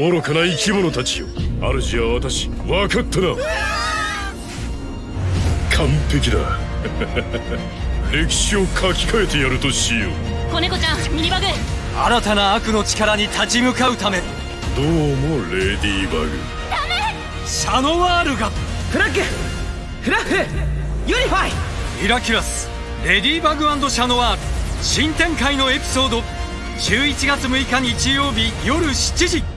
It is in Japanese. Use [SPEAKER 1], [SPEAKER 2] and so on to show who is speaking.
[SPEAKER 1] 愚かな生き物たちよ。主は私。分かったな。完璧だ。歴史を書き換えてやるとしよう。
[SPEAKER 2] 子猫ちゃんミニバグ。
[SPEAKER 3] 新たな悪の力に立ち向かうため。
[SPEAKER 1] どうもレディーバグ。ダメ。
[SPEAKER 3] シャノワールが。
[SPEAKER 4] プラッグ。フラッフ。 Unify。
[SPEAKER 3] ミラキュラス。レディーバグシャノワール。新展開のエピソード。11月6日日曜日夜7時。